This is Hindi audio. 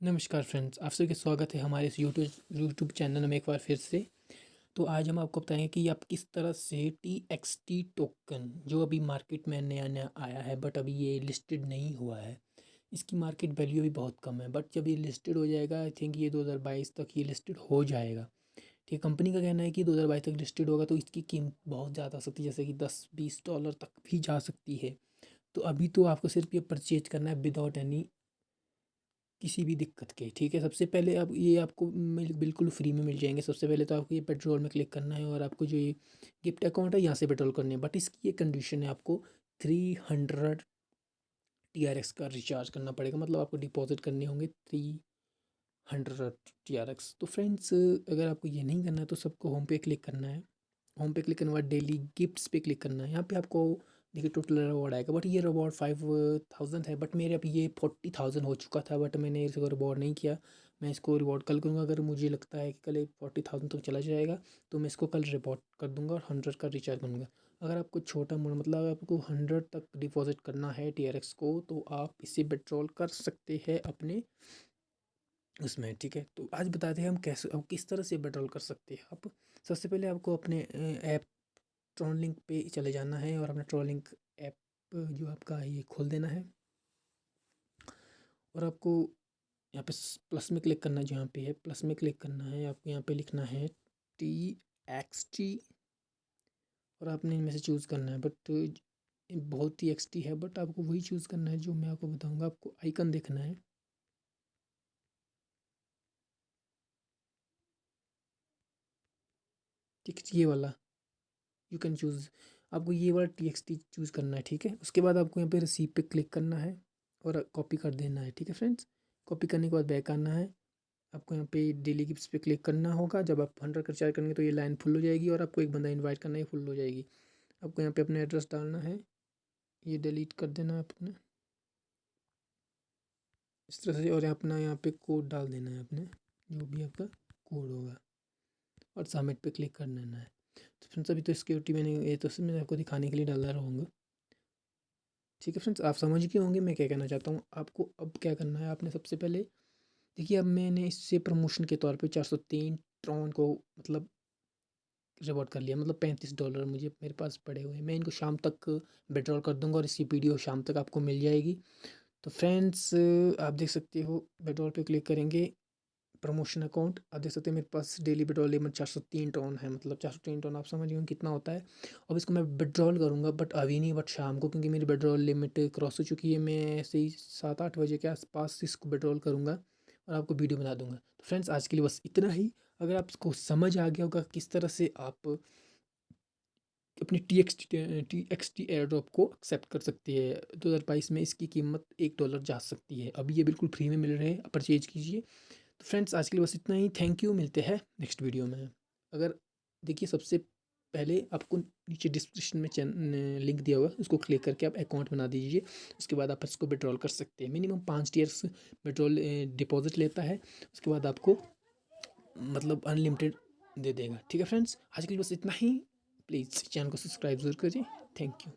नमस्कार फ्रेंड्स, आप सभी का स्वागत है हमारे इस यूट्यूब यूट्यूब चैनल में एक बार फिर से। तो आज हम आपको बताएँगे कि आप किस तरह से टी एक्स टी टोकन जो अभी मार्केट में नया नया आया है बट अभी ये लिस्टेड नहीं हुआ है, इसकी मार्केट वैल्यू भी बहुत कम है। बट जब ये लिस्टेड हो जाएगा आई थिंक ये 2022 तक ये लिस्टेड हो जाएगा। ठीक है कंपनी का कहना है कि 2022 तक लिस्टेड होगा तो इसकी कीमत बहुत ज़्यादा हो सकती है, जैसे कि दस, बीस डॉलर तक भी जा सकती है। तो अभी तो आपको सिर्फ़ ये परचेज करना है विदाउट एनी किसी भी दिक्कत के, ठीक है? सबसे पहले आप, ये आपको मिल, बिल्कुल फ्री में मिल जाएँगे। सबसे पहले तो आपको ये पेट्रोल में क्लिक करना है और आपको जो ये गिफ्ट अकाउंट है, यहाँ से पेट्रोल करने है। बट इसकी ये कंडीशन है, आपको three hundred T R X का रिचार्ज करना पड़ेगा। मतलब आपको डिपॉजिट करने होंगे three hundred T R X. तो फ्रेंड्स, अगर आपको ये नहीं करना है तो सबको होम पे क्लिक करना है। होम पे क्लिक करने के बाद डेली गिफ्ट्स पे क्लिक करना है। यहाँ पे आपको देखिए टोटल रिवॉर्ड आएगा बट ये रिवॉर्ड फाइव थाउज़ेंड है बट मेरे अब ये फोर्टी थाउज़ेंड हो चुका था बट मैंने इसको रिवॉर्ड नहीं किया। मैं इसको रिवॉर्ड कल करूँगा, अगर मुझे लगता है कि कल फोर्टी थाउज़ेंड तक चला जाएगा तो मैं इसको कल रिवॉर्ड कर दूँगा और हंड्रेड का रिचार्ज करूँगा अगर आपको छोटा मोटा मतलब आपको हंड्रेड तक डिपॉजिट करना है टी को तो आप इसे विड्रॉल कर सकते हैं अपने उसमें, ठीक है? तो आज बताते हैं हम कैसे किस तरह से विड्रॉल कर सकते हैं। आप सबसे पहले आपको अपने ऐप ट्रॉन लिंक पे चले जाना है और अपना ट्रॉन लिंक ऐप जो आपका ये खोल देना है। और आपको यहाँ पे प्लस में क्लिक करना जहाँ पे है। प्लस में क्लिक करना है, आपको यहाँ पे लिखना है टी एक्स टी और आपने इनमें से चूज़ करना है। बट बहुत ही एक्स टी है बट आपको वही चूज़ करना है जो मैं आपको बताऊँगा। आपको आइकन देखना है। ठीक, ये वाला। यू कैन चूज़ आपको ये वाला टी एक्स टी चूज़ करना है, ठीक है? उसके बाद आपको यहाँ पे रिसीव पे क्लिक करना है और कॉपी कर देना है, ठीक है फ्रेंड्स कॉपी करने के बाद बैक आना है। आपको यहाँ पे डेली गिफ्ट्स पे क्लिक करना होगा। जब आप हंड्रेड का रिचार्ज करेंगे तो ये लाइन फुल हो जाएगी और आपको एक बंदा इन्वाइट करना है फुल हो जाएगी। आपको यहाँ पे अपना एड्रेस डालना है। ये डिलीट कर देना है अपना इस तरह से और अपना यहाँ पे कोड डाल देना है अपने जो भी आपका कोड होगा। और सबमिट पे क्लिक कर देना है। तो फ्रेंड्स, अभी तो सिक्योरिटी मैंने ये तो मैं आपको दिखाने के लिए डाला रहूँगा। ठीक है फ्रेंड्स, आप समझ गए होंगे मैं क्या कहना चाहता हूँ। आपको अब क्या करना है, आपने सबसे पहले, देखिए अब मैंने इससे प्रमोशन के तौर पे चार सौ तीन ट्रॉन को मतलब रिवॉर्ड कर लिया मतलब पैंतीस डॉलर मुझे मेरे पास पड़े हुए हैं। मैं इनको शाम तक विड्रॉल कर दूँगा और इसकी वीडियो शाम तक आपको मिल जाएगी। तो फ्रेंड्स, आप देख सकते हो विड्रॉल पे क्लिक करेंगे। प्रमोशन अकाउंट आप देख सकते हैं मेरे पास डेली विड्रॉल लिमिट चार सौ तीन टोन है मतलब चार सौ तीन टोन आप समझ गए कितना होता है। अब इसको मैं विड्रॉल करूँगा बट अभी नहीं बट शाम को, क्योंकि मेरी विड्रॉल लिमिट क्रॉस हो चुकी है, मैं ऐसे ही सात आठ बजे के आसपास इसको विड्रॉल करूँगा और आपको वीडियो बना दूँगा। तो फ्रेंड्स आज के लिए बस इतना ही। अगर आपको समझ आ गया होगा किस तरह से आप अपने T X T X T air drop को एक्सेप्ट कर सकती है, दो हज़ार बाईस में इसकी कीमत एक डॉलर जा सकती है। अभी ये बिल्कुल फ्री में मिल रहे हैं परचेज कीजिए। तो फ्रेंड्स, आज के लिए बस इतना ही। थैंक यू मिलते हैं नेक्स्ट वीडियो में। अगर, देखिए, सबसे पहले आपको नीचे डिस्क्रिप्शन में लिंक दिया हुआ है, उसको क्लिक करके आप अकाउंट बना दीजिए। उसके बाद आप इसको विड्रॉल कर सकते हैं। मिनिमम पाँच ईयर्स विड्रॉल डिपॉजिट लेता है। उसके बाद आपको मतलब अनलिमिटेड दे देगा। ठीक है फ्रेंड्स आज के लिए बस इतना ही। प्लीज़ चैनल को सब्सक्राइब ज़रूर करिए थैंक यू